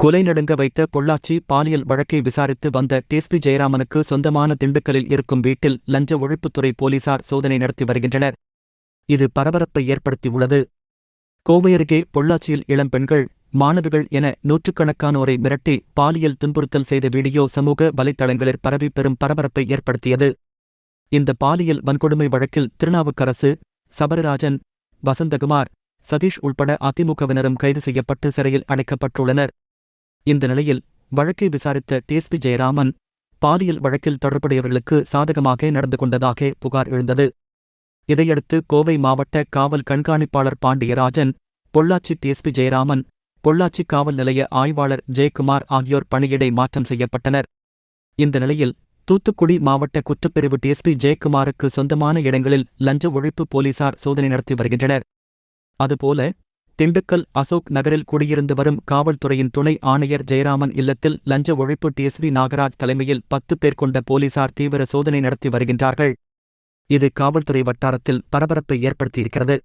கொலை நடுங்க வைத்த பொள்ளாச்சி பாலியல் வழக்கை விசாரித்து வந்த டிஎஸ்பி ஜெயராமனுக்கு சொந்தமான திண்டுக்கலில் இருக்கும் வீட்டில் லஞ்ச ஒழிப்புத்துறை போலீசார் சோதனை நடத்தி வருகின்றனர். இது பரபரப்பை ஏற்படுத்தியுள்ளது. கோவை அருகே பொள்ளாச்சியில் இளம்பெண்கள் மாணவிகள் என நூற்றுக்கணக்கானோரை மிரட்டி பாலியல் துன்புறுத்தல் செய்த வீடியோ சமூக வலைத்தளங்களில் பரவி பெரும் பரபரப்பை ஏற்படுத்தியது. இந்த பாலியல் வன்கொடுமை வழக்கில் திருநாவுக்கரசு சபரராஜன் வசந்தகுமார் சதீஷ் உள்பட அதிமுகவினரும் கைது செய்யப்பட்டு சிறையில் அடைக்கப்பட்டுள்ளனர். இந்த நிலையில் வழக்கை விசாரித்த டிஎஸ்பி ஜெயராமன் பாலியல் வழக்கில் தொடர்புடையவர்களுக்கு சாதகமாக நடந்து கொண்டதாக புகார் எழுந்தது. இதையடுத்து கோவை மாவட்ட காவல் கண்காணிப்பாளர் பாண்டியராஜன் பொள்ளாச்சி டிஎஸ்பி ஜெயராமன் பொள்ளாச்சி காவல் நிலைய ஆய்வாளர் ஜெயக்குமார் ஆகியோர் பணியிடை மாற்றம் செய்யப்பட்டனர். இந்த நிலையில் தூத்துக்குடி மாவட்ட குற்றப்பிரிவு டிஎஸ்பி ஜெயக்குமாருக்கு சொந்தமான இடங்களில் லஞ்ச ஒழிப்பு போலீசார் சோதனை நடத்தி வருகின்றனர். அதுபோல திண்டுக்கல் அசோக் நகரில் குடியிருந்து வரும் காவல்துறையின் துணை ஆணையர் ஜெயராமன் இல்லத்தில் லஞ்ச ஒழிப்பு டிஎஸ்பி நாகராஜ் தலைமையில் பத்து பேர் கொண்ட போலீசார் தீவிர சோதனை நடத்தி வருகின்றார்கள். இது காவல்துறை வட்டாரத்தில் பரபரப்பை ஏற்படுத்தியிருக்கிறது.